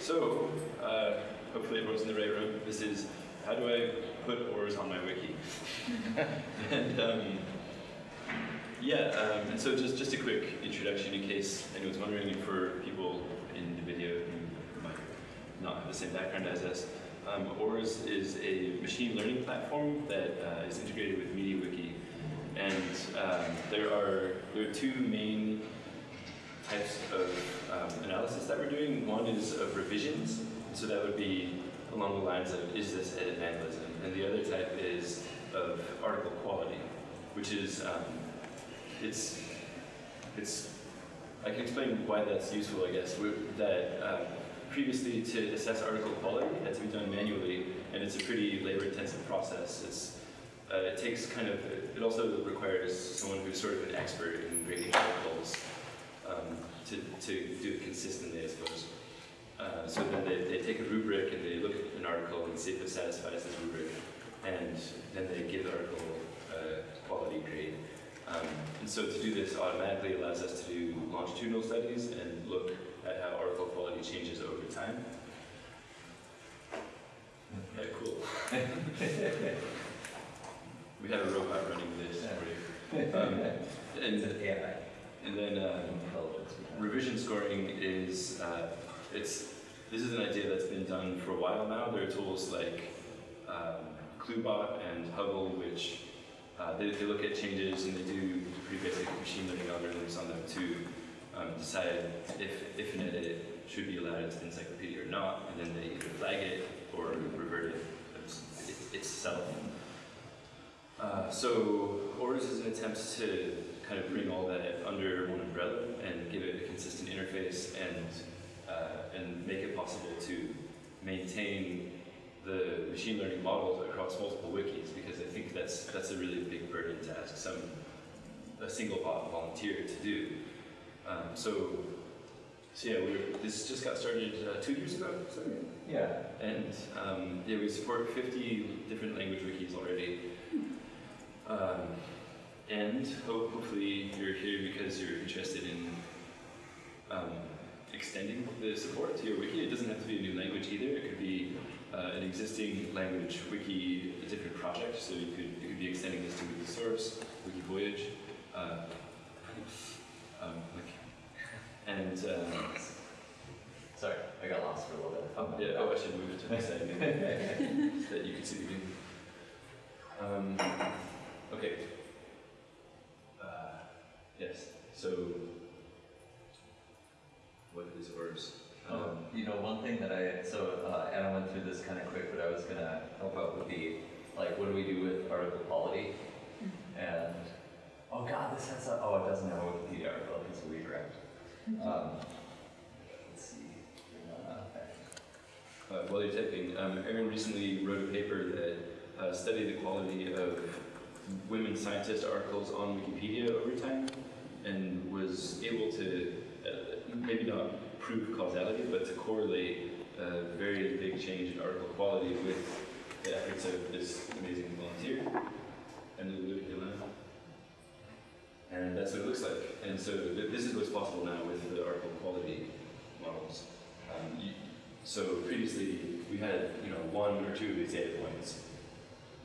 so uh, hopefully everyone's in the right room. This is how do I put ORES on my wiki? and um, yeah, um, and so just, just a quick introduction in case anyone's wondering for people in the video who might not have the same background as us. Um, ORES is a machine learning platform that uh, is integrated with MediaWiki. And um, there, are, there are two main types of um, analysis that we're doing. One is of revisions, so that would be along the lines of is this edit vandalism? And the other type is of article quality, which is um, it's it's I can explain why that's useful. I guess We're, that uh, previously to assess article quality had to be done manually, and it's a pretty labor-intensive process. It's uh, it takes kind of, it also requires someone who's sort of an expert in grading articles um, to, to do it consistently, I suppose. Uh, so then they, they take a rubric and they look at an article and see if it satisfies this rubric, and then they give the article a quality grade. Um, and so to do this automatically allows us to do longitudinal studies and look at how article quality changes over time. Yeah, cool. we have a robot running this for you. Um, and, and then um, revision scoring is uh, it's this is an idea that's been done for a while now. There are tools like um, Cluebot and Huggle, which uh, they, they, look at changes and they do pretty basic machine learning algorithms on them to um, decide if, if an edit should be allowed into the encyclopedia or not, and then they either flag it or revert it itself. Uh, so ORES is an attempt to kind of bring all that under one umbrella and give it a consistent interface and uh, and make it possible to maintain the machine learning models across multiple wikis because I think that's that's a really big burden to ask some a single volunteer to do. Um, so, so yeah, we this just got started uh, two years ago. Sorry. Yeah. And um, yeah, we support 50 different language wikis already. Um, and hopefully you're here because you're interested in um, extending the support to your wiki. It doesn't have to be a new language either. It could be uh, an existing language wiki, a different project. So you could, you could be extending this to Wikisource, WikiVoyage, uh, um, and uh, sorry, I got lost for a little bit. Oh, yeah, oh, I should move it to the side so that you can see the view. Um, okay. Uh, yes. So what is ORES? Um, um, you know, one thing that I, so uh, Anna went through this kind of quick, but I was going to help out would be, like, what do we do with article quality? Mm-hmm. And, oh god, this has a, oh, it doesn't have a Wikipedia article, it's a redirect. Um, let's see. Uh, while you're typing, um, Aaron recently wrote a paper that uh, studied the quality of women scientist articles on Wikipedia over time and was able to maybe not prove causality, but to correlate a very big change in article quality with the efforts of this amazing volunteer, Emily Ilana. And that's what it looks like. And so th this is what's possible now with the article quality models. Um, you, so previously we had you know one or two of these data points,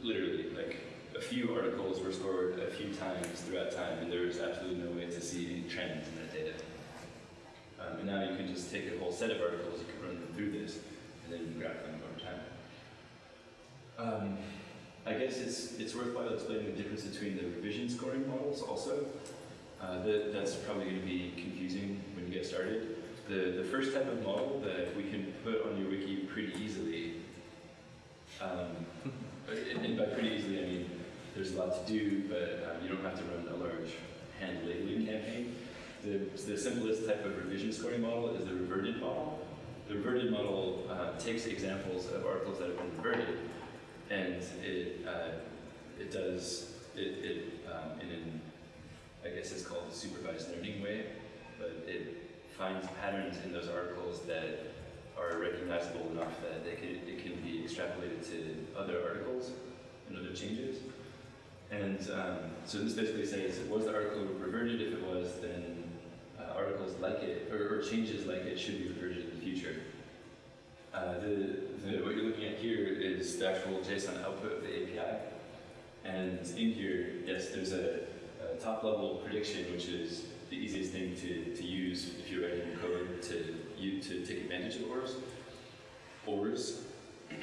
literally like a few articles were scored a few times throughout time, and there was absolutely no way to see any trends in that data. Um, and now you can just take a whole set of articles, you can run them through this, and then graph them over time. Um, I guess it's, it's worthwhile explaining the difference between the revision scoring models also. Uh, the, that's probably going to be confusing when you get started. The, the first type of model that we can put on your wiki pretty easily, um, and by pretty easily I mean there's a lot to do, but um, you don't have to run a large hand labeling campaign. The, the simplest type of revision scoring model is the reverted model. The reverted model uh, takes examples of articles that have been reverted, and it uh, it does it, it um, in an I guess it's called a supervised learning way, but it finds patterns in those articles that are recognizable enough that they can, it can be extrapolated to other articles and other changes. And um, so this basically says, was the article reverted? If it was, then uh, articles like it, or, or, changes like it should be reverted in the future. Uh, the, the, what you're looking at here is the actual JSON output of the API. And in here, yes, there's a, a top level prediction, which is the easiest thing to, to use if you're writing code to you to take advantage of ORES. ORES.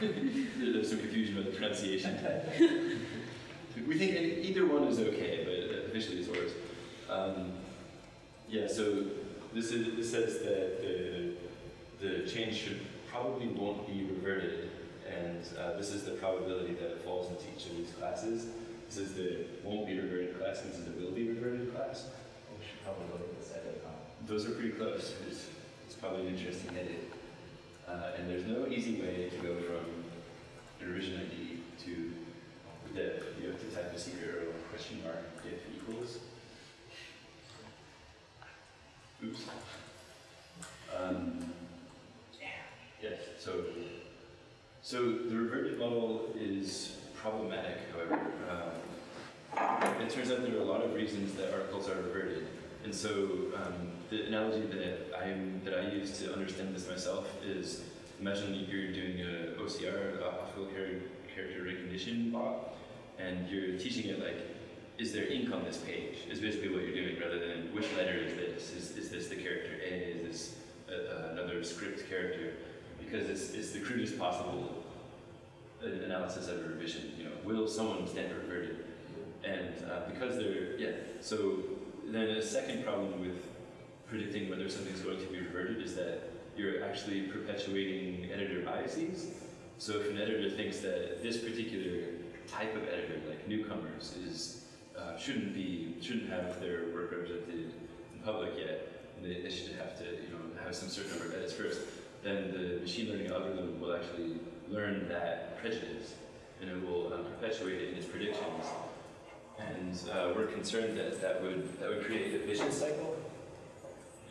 There's some confusion about the pronunciation. we think either one is okay, but officially it's worse. Um, yeah, so this is this says that the the change should probably won't be reverted, and uh, this is the probability that it falls into each of these classes. This is the won't be reverted class, and this is the will be reverted class. We should probably look at this edit. huh? Those are pretty close. It's, it's probably an interesting edit. Uh, and there's no easy way to go from an revision ID to div. You have to type secret or question mark if equals. Oops. Um, yes, so, so the reverted model is problematic, however. Um, it turns out there are a lot of reasons that articles are reverted. And so um, the analogy that I that I use to understand this myself is imagine you're doing a OCR, a optical character recognition bot, and you're teaching it like, is there ink on this page? Is basically what you're doing, rather than which letter is this? Is, is this the character A? Is this a, another script character? Because it's, it's the crudest possible uh, analysis of a revision. You know, will someone stand reverted? And uh, because they're yeah, so then a second problem with predicting whether something's going to be reverted is that you're actually perpetuating editor biases. So if an editor thinks that this particular type of editor, like newcomers, is uh, shouldn't be shouldn't have their work represented in public yet, they, they should have to you know have some certain number of edits first. Then the machine learning algorithm will actually learn that prejudice, and it will um, perpetuate it in its predictions. And uh, we're concerned that that would that would create a vicious cycle.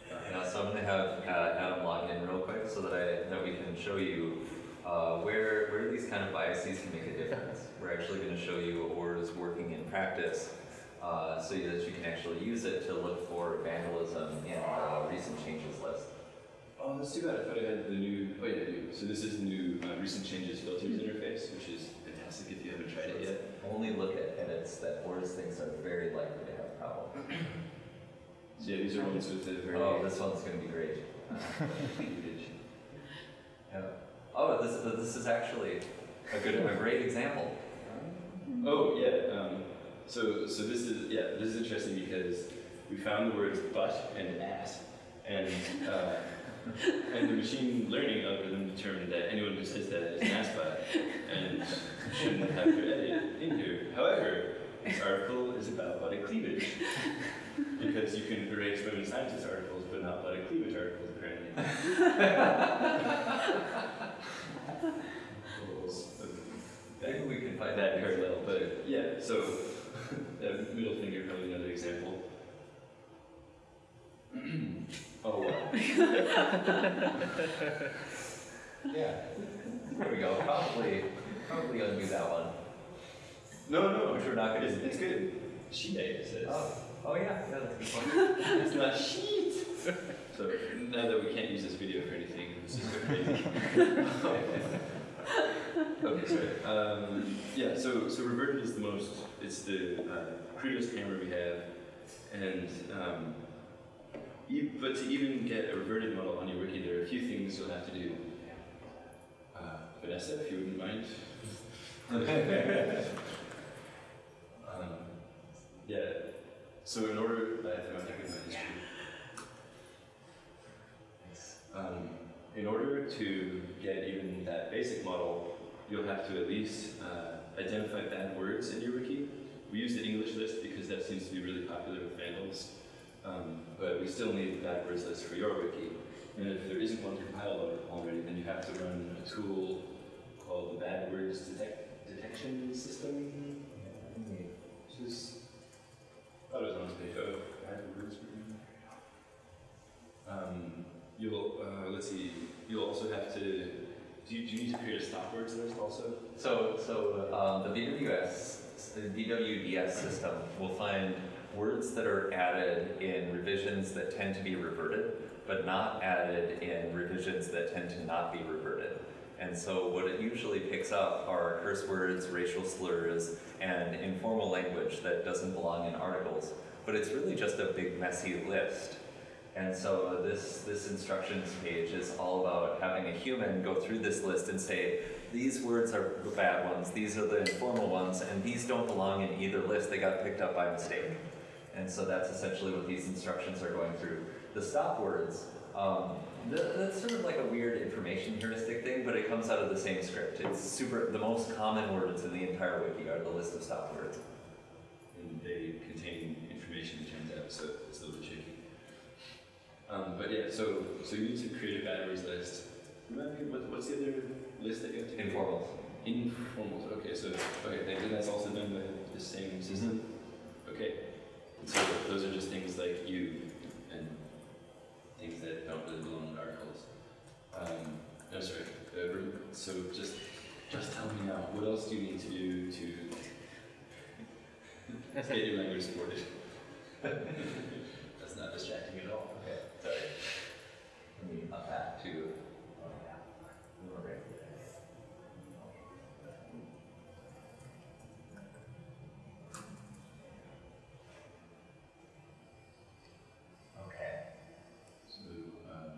Yeah, so I'm gonna have uh, Adam log in real quick so that I, that we can show you uh, where, where these kind of biases can make a difference. We're actually gonna show you ORES working in practice, uh, so that you can actually use it to look for vandalism in the recent changes list. Oh, that's too bad. I thought I had the new. Oh yeah, do. So this is the new uh, recent changes filters interface, which is fantastic if you haven't tried it yet. Only look at edits that ORES thinks are very likely to have problems. So yeah, these are ones with the very. Oh, this one's gonna be great. Yeah. Oh, this, this is actually a good, a great example. Oh yeah. Um, so so this is yeah this is interesting because we found the words butt and ass, and uh, and the machine learning algorithm determined that anyone who says that is an ass butt and shouldn't have their edit in here. However, this article is about body cleavage because you can erase women scientist articles, but not body cleavage articles apparently. Maybe we can find that parallel, but yeah, so that middle finger probably another example. oh wow. Yeah. There we go. Probably, probably undo that one. No, no, Which we're not gonna it's, do. it's good. She says. Oh, oh yeah, yeah, that's a good point. It's not sheet. So now that we can't use this video for anything, this is so oh. crazy. Okay, sorry. Um, yeah, so so reverted is the most. It's the uh, crudest hammer we have, and um, but to even get a reverted model on your wiki, there are a few things you'll have to do. Uh, Vanessa, if you wouldn't mind. um, yeah. So in order, I have to go check in my history. Um, in order to get even that basic model, you'll have to at least uh, identify bad words in your wiki. We use the English list because that seems to be really popular with vandals, um, but we still need the bad words list for your wiki. And if there isn't one compiled already, then you have to run a tool called the Bad Words Detect- Detection System, which is, I thought it was on page. Oh, bad words. Um, you'll, uh, let's see, you'll also have to, do you, do you need to create a stop words list also? So, so um, the BWS, the BWDS system will find words that are added in revisions that tend to be reverted, but not added in revisions that tend to not be reverted. And so what it usually picks up are curse words, racial slurs, and informal language that doesn't belong in articles. But it's really just a big messy list. And so this, this instructions page is all about having a human go through this list and say, these words are the bad ones, these are the informal ones, and these don't belong in either list, they got picked up by mistake. And so that's essentially what these instructions are going through. The stop words, um, th- that's sort of like a weird information heuristic thing, but it comes out of the same script. It's super, the most common words in the entire wiki are the list of stop words. And they contain information, it turns out, so Um, but yeah, so so you need to create a batteries list. Remind me, what, what's the other list that you have to? Informal. Informals. Okay, so okay, and that's also done by the same system. Okay, so those are just things like you and things that don't really belong in articles. Um, no, sorry. Uh, so just just tell me now. What else do you need to do to get your language supported? That's not distracting at all. Okay, sorry. Let me up that to, oh yeah, we were right there. Okay. So, um,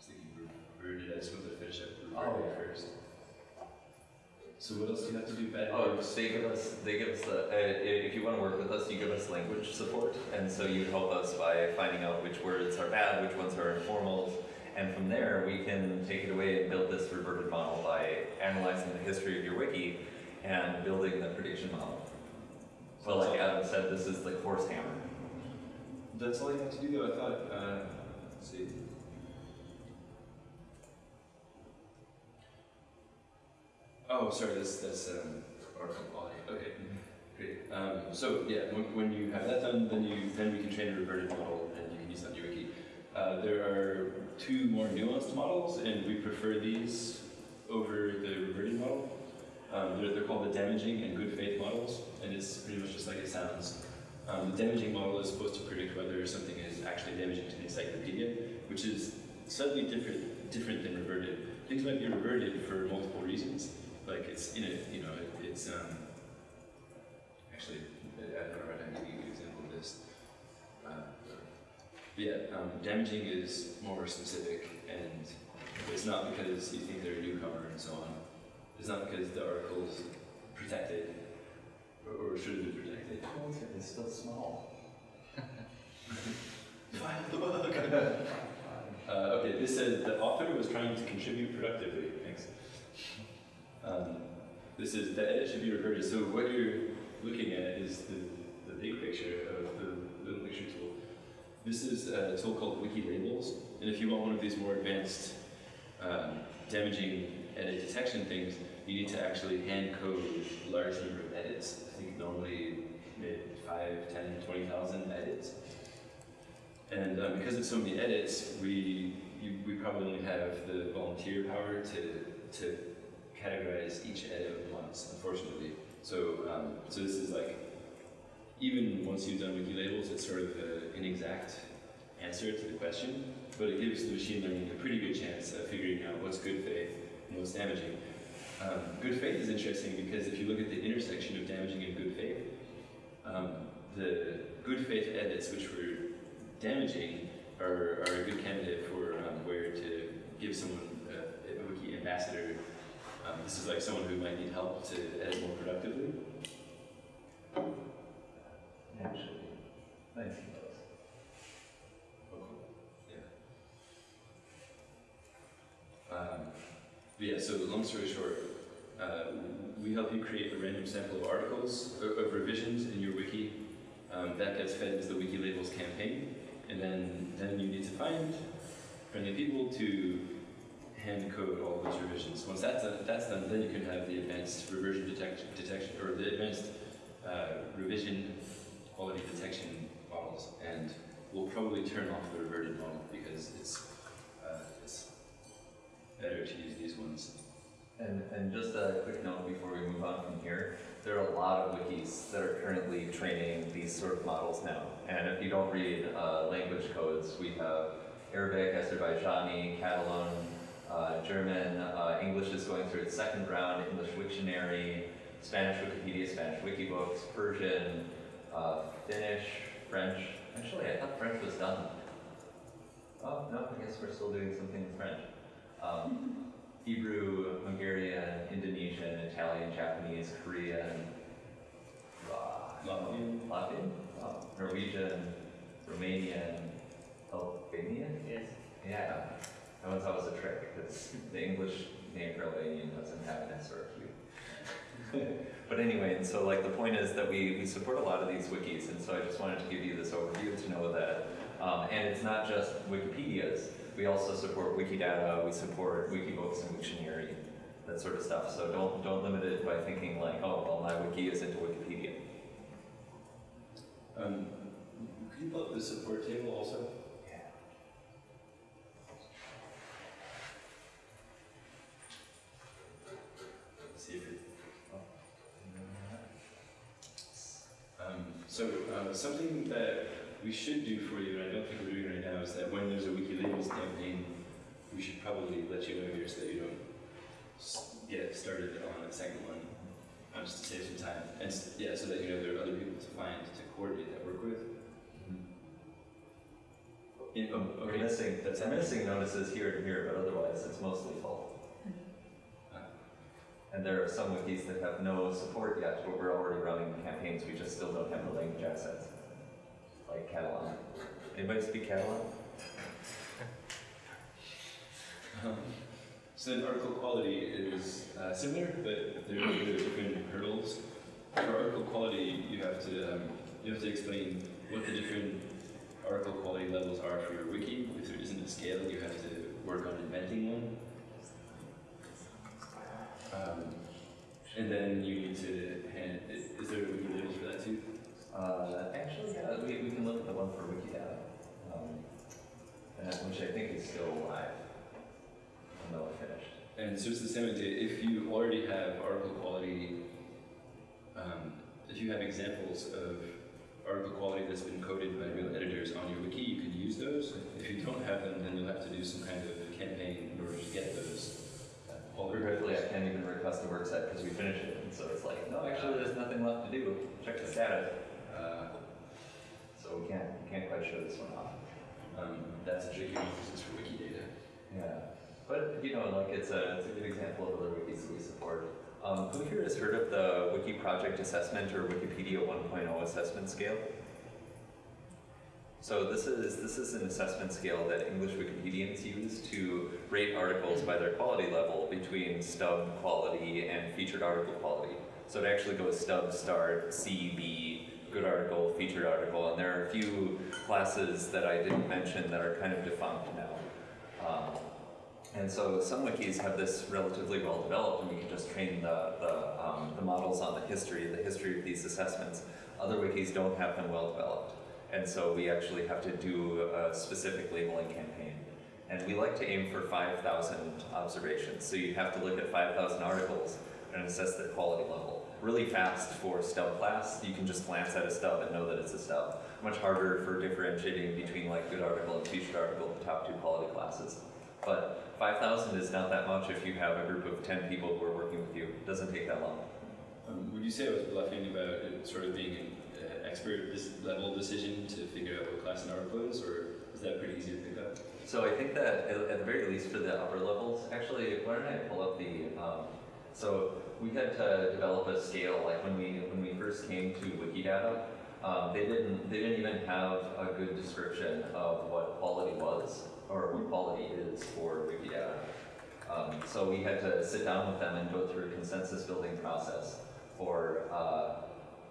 thinking. I to finish up Oh, first. So what else do you have to do? Bad Oh, they give us, they give us the, uh, i- if you want to work with us, you give us language support. And so you help us by finding out which words are bad, which ones are informals. And from there, we can take it away and build this reverted model by analyzing the history of your wiki and building the prediction model. So like Adam said, this is the horse hammer. That's all you have to do though, I thought, uh, see. Oh, sorry, this, that's, um, article quality, okay, great. Um, so, yeah, when, when you have that done, then you, then we can train a reverted model and you can use that in your wiki. Uh, there are two more nuanced models and we prefer these over the reverted model. Um, they're, they're called the damaging and good faith models, and it's pretty much just like it sounds. Um, the damaging model is supposed to predict whether something is actually damaging to the encyclopedia, which is slightly different, different than reverted. Things might be reverted for multiple reasons, like it's in it, you know, it, it's um, actually, I I don't any right now, give you an example of this. Uh, but yeah, um, damaging is more specific, and it's not because you think they're a newcomer and so on. It's not because the article's protected, or, or should have been protected. It's still small. Find the bug. uh, okay, this says the author was trying to contribute productively. Thanks. Um, this is the edit should be reverted. So what you're looking at is the, the big picture of the little picture tool. This is a tool called Wiki Labels, and if you want one of these more advanced um, damaging edit detection things, you need to actually hand code a large number of edits. I think normally maybe 5, 10, 20,000 edits. And um, because of so many edits, we you, we probably only have the volunteer power to to categorize each edit once, unfortunately. So um, so this is like even once you've done wiki labels, it's sort of an exact answer to the question, but it gives the machine learning a pretty good chance of figuring out what's good faith and what's damaging. Um, good faith is interesting because if you look at the intersection of damaging and good faith, um, the good faith edits which were damaging are, are a good candidate for um, where to give someone a, a wiki ambassador. Um, this is like someone who might need help to edit more productively. Actually, nice those. Oh, cool. Yeah. Um, but yeah, so long story short, uh, we help you create a random sample of articles, of, of revisions in your wiki. Um, that gets fed into the Wiki Labels campaign, and then, then you need to find friendly people to hand code all those revisions. Once that's done, that's done, then you can have the advanced reversion detection, detection or the advanced uh, revision quality detection models, and we'll probably turn off the reverted model because it's uh, it's better to use these ones. And, and just a quick note before we move on from here, there are a lot of wikis that are currently training these sort of models now. And if you don't read uh, language codes, we have Arabic, Azerbaijani, Catalan, Uh, German, uh, English is going through its second round, English Wiktionary, Spanish Wikipedia, Spanish Wikibooks, Persian, uh, Finnish, French. Actually, I thought French was done. Oh, no, I guess we're still doing something in French. Um, Hebrew, Hungarian, Indonesian, Italian, Japanese, Korean, uh, Latvian. Latvian, oh, Norwegian, Romanian, Albanian. Yes. Yeah, that one's always a trick because the English name for Albanian doesn't have an S or a Q. but anyway, and so like the point is that we, we support a lot of these wikis, and so I just wanted to give you this overview to know that. Um, and it's not just Wikipedias. We also support Wikidata. We support Wikibooks and Wiktionary, that sort of stuff. So don't don't limit it by thinking like, oh, well, my wiki is into Wikipedia. Um, could you pull up the support table also? So uh, something that we should do for you, and I don't think we're doing right now, is that when there's a Wiki Labels campaign, we should probably let you know here so that you don't get started on a second one, um, just to save some time. And yeah, so that you know there are other people to find to coordinate that work with. In, oh, We're okay. missing, That's we're missing notices here and here, but otherwise it's mostly full. And there are some wikis that have no support yet, but we're already running campaigns, we just still don't have the language assets. Like Catalan. Anybody speak Catalan? Um, so then article quality is uh, similar, but there are different hurdles. For article quality, you have to um, you have to explain what the different article quality levels are for your wiki. If there isn't a scale, you have to work on inventing one. Um, and then you need to hand. Is, is there a wiki labels for that too? Uh, actually, yeah, we, we can look at the one for Wikidata, um, and, which I think is still live. It finished. And so it's the same idea. If you already have article quality, um, if you have examples of article quality that's been coded by real editors on your wiki, you can use those. If you don't have them, then you'll have to do some kind of campaign in order to get those. Quality Regretfully, I can't even request a work set because we finished it, and so it's like, no, actually, there's nothing left to do. Check the status. Uh, So we can't, we can't quite show this one off. um, that's a tricky because it's for Wikidata. Yeah. But, you know, like, it's a, it's a good example of other wikis that we support. Um, who here has heard of the Wiki Project Assessment or Wikipedia 1.0 assessment scale? So this is, this is an assessment scale that English Wikipedians use to rate articles by their quality level between stub quality and featured article quality. So it actually goes stub, start, C, B, good article, featured article, and there are a few classes that I didn't mention that are kind of defunct now. Um, and so some wikis have this relatively well developed, and you can just train the, the, um, the models on the history, the history of these assessments. Other wikis don't have them well developed, and so we actually have to do a specific labeling campaign. And we like to aim for 5,000 observations, so you have to look at 5,000 articles and assess their quality level. Really fast for stub class, you can just glance at a stub and know that it's a stub. Much harder for differentiating between like good article and featured article, the top two quality classes. But 5,000 is not that much if you have a group of 10 people who are working with you. It doesn't take that long. Um, would you say I was bluffing about it sort of being expert level decision to figure out what class an article is, or is that pretty easy to pick up? So I think that at, at the very least for the upper levels, actually, why don't I pull up the, um, so we had to develop a scale, like when we, when we first came to Wikidata, um, they didn't, they didn't even have a good description of what quality was, or what quality is for Wikidata. Um, so we had to sit down with them and go through a consensus building process for, uh,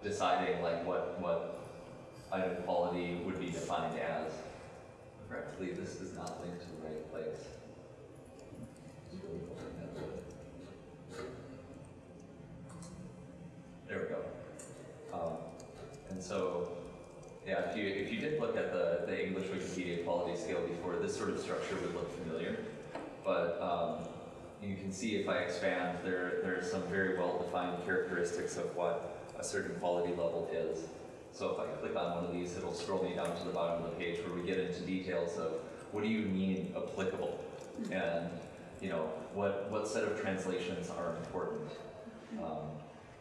deciding like what, what item quality would be defined as. Correctly, this is not link to the right place. There we go. Um, and so, yeah, if you, if you did look at the, the English Wikipedia quality scale before, this sort of structure would look familiar. But um, you can see if I expand, there, there are some very well-defined characteristics of what a certain quality level is. So if I click on one of these, it'll scroll me down to the bottom of the page where we get into details of what do you mean applicable? And you know, what, what set of translations are important. Um,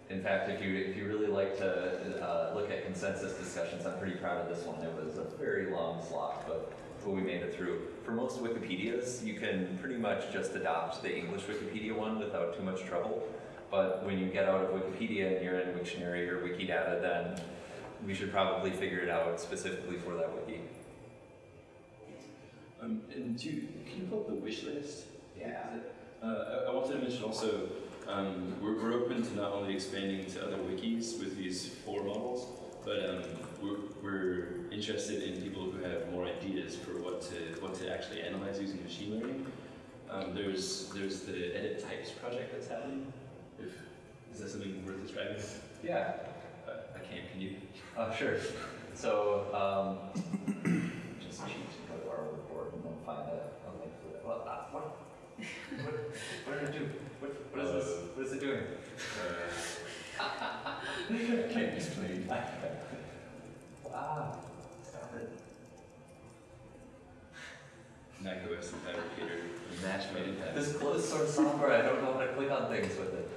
in fact, if you, if you really like to uh, look at consensus discussions, I'm pretty proud of this one. It was a very long slog, but, but we made it through. For most Wikipedias, you can pretty much just adopt the English Wikipedia one without too much trouble. But when you get out of Wikipedia and you're in Wiktionary or Wikidata, then we should probably figure it out specifically for that wiki. Um, and do you, can you pull up the wish list? Yeah. Uh, I, I wanted to mention also, um, we're, we're open to not only expanding to other wikis with these four models, but um, we're, we're interested in people who have more ideas for what to what to actually analyze using machine learning. Um, there's there's the edit types project that's happening. Is that something worth describing? Yeah, Uh, I can't. Can you? uh, sure. So, um, just cheat and go to our report and then find a, a link for it. What, uh, what, what, what did it do? What, what is this? What is it doing? I can't explain. ah, stop it. macOS and Phabricator, Match made in. This closed source software, I don't know how to click on things with it.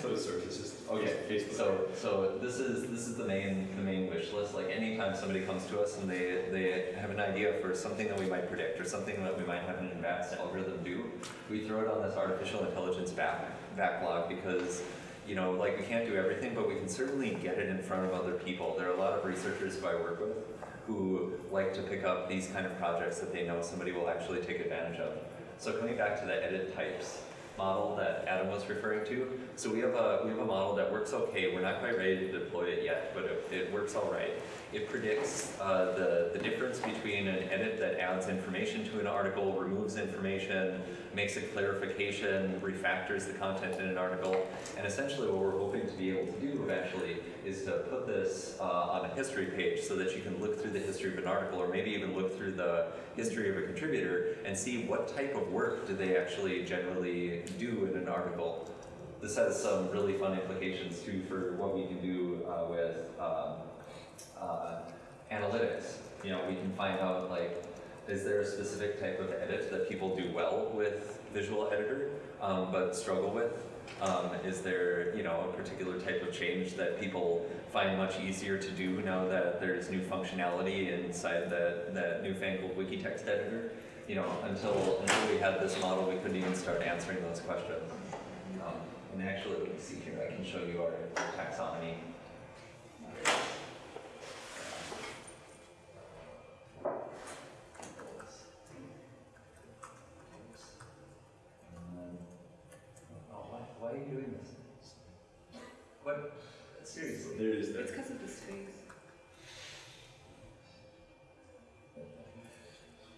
Closed just Okay, Facebook. so so this is this is the main the main wish list. Like anytime somebody comes to us and they they have an idea for something that we might predict or something that we might have an advanced algorithm do, we throw it on this artificial intelligence back backlog because you know like we can't do everything, but we can certainly get it in front of other people. There are a lot of researchers who I work with who like to pick up these kind of projects that they know somebody will actually take advantage of. So coming back to the edit types model that Adam was referring to. So we have a we have a model that works okay. We're not quite ready to deploy it yet, but it, it works all right. It predicts uh, the the difference between an edit that adds information to an article, removes information, makes a clarification, refactors the content in an article, and essentially what we're hoping to be able to do eventually is to put this uh, on a history page so that you can look through the history of an article, or maybe even look through the history of a contributor and see what type of work do they actually generally do in an article. This has some really fun implications too for what we can do uh, with um, uh, analytics. You know, we can find out like, is there a specific type of edit that people do well with Visual Editor, um, but struggle with? Um, is there, you know, a particular type of change that people find much easier to do now that there's new functionality inside that, that newfangled wiki text editor? You know, until until we had this model, we couldn't even start answering those questions. Um, and actually, let me see here. I can show you our taxonomy. Um, Oh, why, why are you doing this? What? Seriously? There it is. It's because of the space.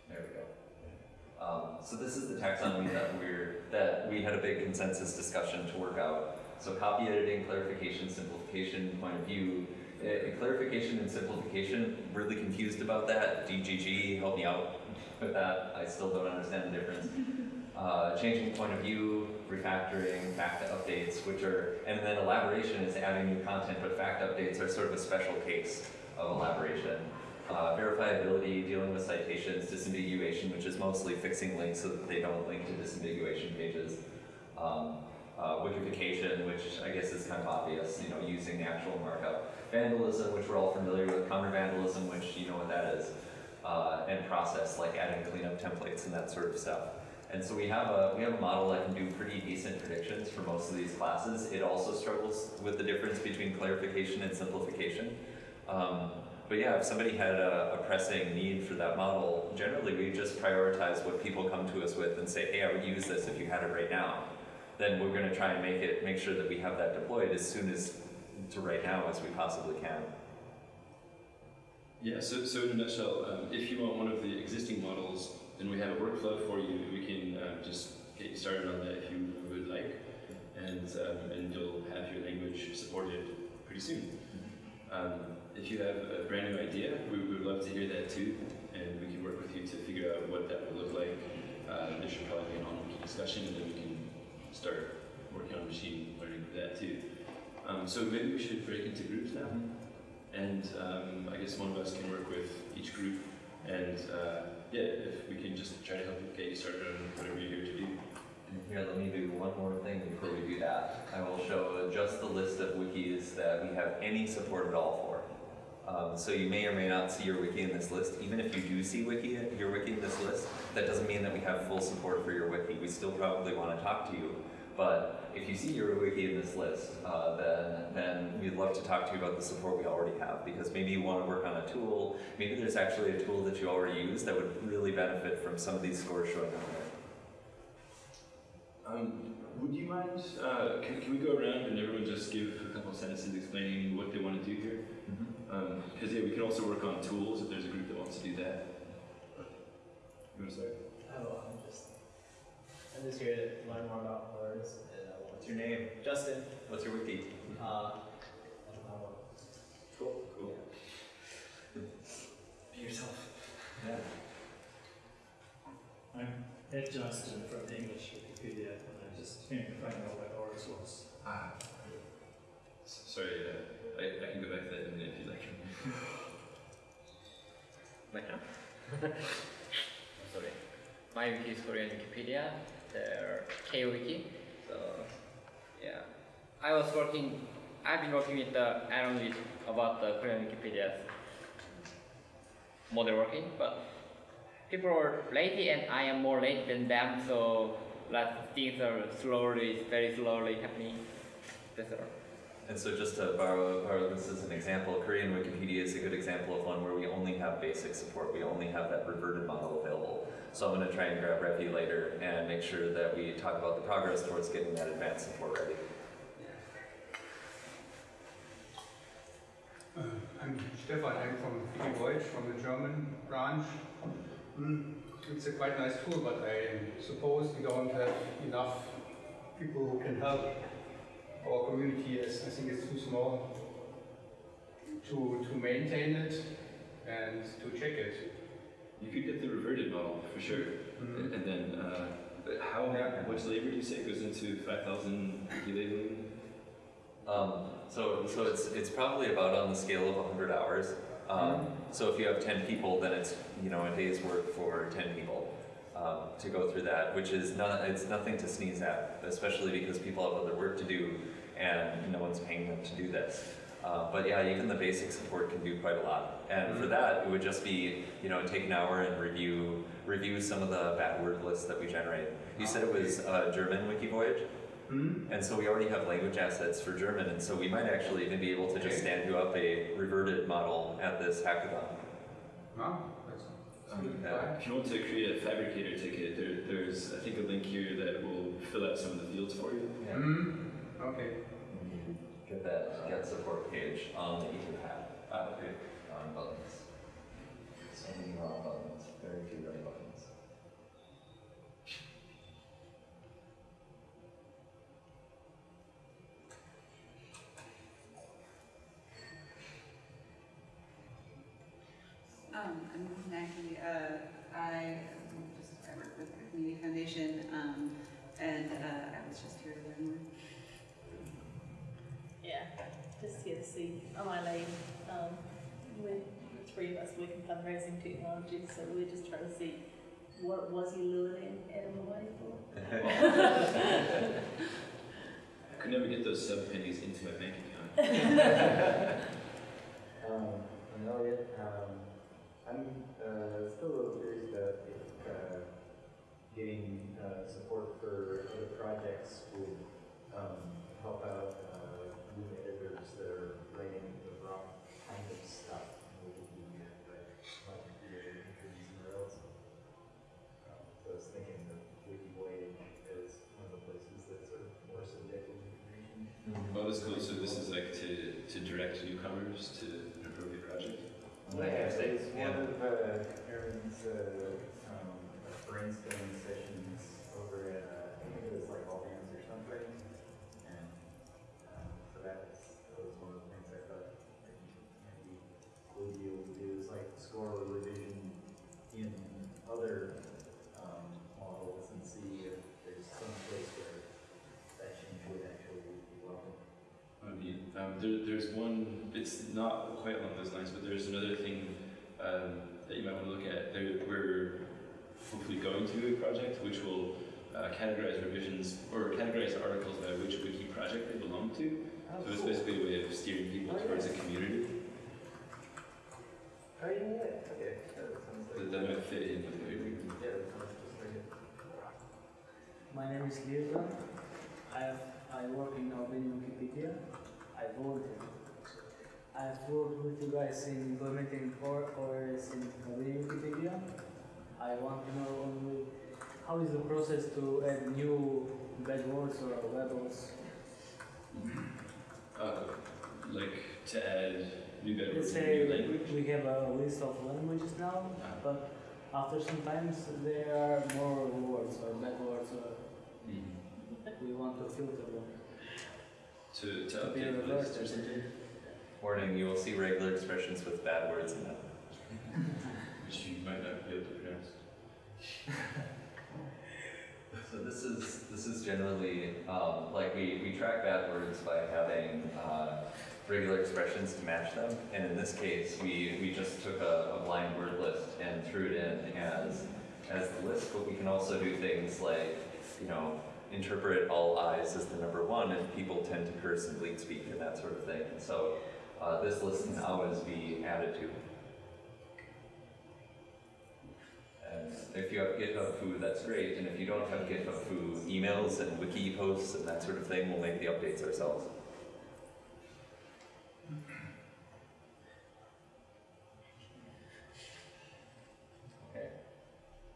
There we go. Um, so this is the taxonomy that we're that we had a big consensus discussion to work out. So copy editing, clarification, simplification, point of view. Uh, clarification and simplification, really confused about that. DGG, help me out with that. I still don't understand the difference. Uh, changing point of view, refactoring, fact updates, which are, and then elaboration is adding new content, but fact updates are sort of a special case of elaboration. Uh, verifiability, dealing with citations, disambiguation, which is mostly fixing links so that they don't link to disambiguation pages. Um, uh, wikification, which I guess is kind of obvious, you know, using actual markup. Vandalism, which we're all familiar with. Counter vandalism, which you know what that is. Uh, and process, like adding cleanup templates and that sort of stuff. And so we have a we have a model that can do pretty decent predictions for most of these classes. It also struggles with the difference between clarification and simplification. Um, but yeah, if somebody had a, a pressing need for that model, generally we just prioritize what people come to us with and say, hey, I would use this if you had it right now. Then we're going to try and make it make sure that we have that deployed as soon as to right now as we possibly can. Yeah, so, so in a nutshell, um, if you want one of the existing models, then we have a workflow for you. We can um, just get you started on that if you would like, and, um, and you'll have your language supported pretty soon. Um, if you have a brand new idea, we would love to hear that too, and we can work with you to figure out what that would look like. Uh, there should probably be an on-wiki discussion, and then we can start working on machine learning for that too. Um, so maybe we should break into groups now. And um, I guess one of us can work with each group and uh, yeah, if we can just try to help you get you started on whatever you're here to do. And here, let me do one more thing before we do that. I will show just the list of wikis that we have any support at all for. Um, so you may or may not see your wiki in this list. Even if you do see wiki, your wiki in this list, that doesn't mean that we have full support for your wiki. We still probably want to talk to you. But if you see your wiki in this list, uh, then, then we'd love to talk to you about the support we already have. Because maybe you want to work on a tool, maybe there's actually a tool that you already use that would really benefit from some of these scores showing up there. Um, would you mind, uh, can, can we go around and everyone just give a couple sentences explaining what they want to do here? Because yeah, we can also work on tools if there's a group that wants to do that. You want to start? Oh, I'm just, here to learn more about words. And, uh, What's your name? Justin. What's your wiki? Uh, I. Cool. Cool. Be yourself. Yeah. I'm Ed Johnston from the English Wikipedia, and I'm just here to find out what ORES was. Ah. Sorry, uh, I, I can go back to that in a minute if you'd like. Right now? Sorry. My wiki is Korean Wikipedia, the K-Wiki. So, yeah. I was working, I've been working with the Aaron with about the Korean Wikipedia model working, but people are late and I am more late than them, so of things are slowly, very slowly happening. That's all. And so just to borrow, borrow this as an example, Korean Wikipedia is a good example of one where we only have basic support. We only have that reverted model available. So I'm going to try and grab Revi later and make sure that we talk about the progress towards getting that advanced support ready. Uh, I'm Stefan, I'm from Wikivoyage, from the German branch. Mm, It's a quite nice tool, but I suppose we don't have enough people who can help our community, as I think it's too small to, to maintain it and to check it. You could get the reverted model for sure. Mhm. And then, uh, how Yeah. much labor do you say goes into 5,000 wiki labeling? Um, so, so it's, it's probably about on the scale of 100 hours. Um, so if you have 10 people, then it's, you know, a day's work for 10 people um, to go through that, which is not, it's nothing to sneeze at, especially because people have other work to do and no one's paying them to do this. Uh, but yeah, even the basic support can do quite a lot. And for that, it would just be, you know, take an hour and review, review some of the bad word lists that we generate. You said it was uh, German wiki voyage? Hmm? And so we already have language assets for German, and so we might actually even be able to just stand you up a reverted model at this hackathon. Huh? That's that's. Yeah. If you want to create a Phabricator ticket, there, there's, I think, a link here that will fill out some of the fields for you. Hmm? Okay. Get that get support page on the Etherpad. Okay. On buttons. So many wrong buttons. Very few right buttons. Um, I'm Maggie. Uh, I just I work with the Community Foundation, um, and uh, I was just here to learn more. Yeah, just here to see on my leave. Um, we, the three of us work in fundraising technology, so we're just trying to see what was he luring Adam away for. I could never get those sub pennies into my bank account. Um, I'm Elliot. Um, I'm uh, still a little curious about if uh, getting uh, support for other projects would um, help out new editors that are writing the wrong kind of stuff. Maybe like like creative entries somewhere else. Um, so I was thinking of WikiVoyage as one of the places that's sort of more subjective information. Oh, that's cool. So this is like to, to direct newcomers to an appropriate project? Yeah, Yeah, it's one of uh, Aaron's uh, um, brainstorming sessions over at, uh, I think it was like All Hands or something. And um, so that was, that was one of the things I thought maybe maybe would be able to do is like score revision in other um, models and see if there's some place where that change would actually be welcome. I mean, um, there, there's one, it's not quite along those lines, but there's another thing um, that you might want to look at. There, we're hopefully going to a project which will uh, categorize revisions or categorize articles by which wiki project they belong to. Oh, So it's cool. basically a way of steering people Oh, towards a community Oh, yeah, yeah, okay, that sounds that, like. that might fit in with what you're doing. Yeah, that sounds just like it. My name is Liza. I have, I work in Albanian Wikipedia. I've worked with you guys in implementing or ORES in Albanian Wikipedia. I want to know only how is the process to add new bad words or levels? Uh, like to add new Let's words in say new language. we have a list of languages now, Uh, but after some times there are more words or bad words or mhm. we want to filter them. To, to To update the list or something. Warning, you will see regular expressions with bad words in them. which you might not be able to pronounce. So this is this is generally um, like we, we track bad words by having uh, regular expressions to match them, and in this case we, we just took a, a blind word list and threw it in as as the list. But we can also do things like you know interpret all eyes as the number one if people tend to curse and bleed speak and that sort of thing. And so uh, this list can always be added to. And if you have GitHub Foo, that's great. And if you don't have GitHub Foo, emails and wiki posts and that sort of thing, we'll make the updates ourselves. Okay.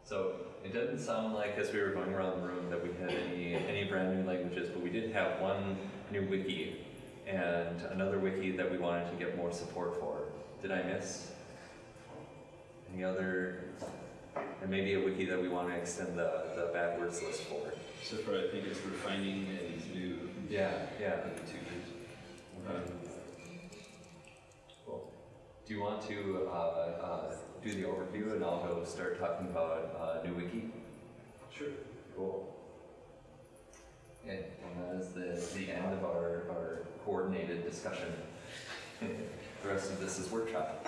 So it doesn't sound like as we were going around the room that we had any any brand new languages, but we did have one new wiki and another wiki that we wanted to get more support for. Did I miss any other and maybe a wiki that we want to extend the, the bad words list for. So far, I think it's refining and new. Yeah, yeah. two. Um, Cool. Do you want to uh, uh, do the overview and I'll go start talking about uh, new wiki? sure. Cool. Okay, and that is the, the end of our, our coordinated discussion. the rest of this is workshop.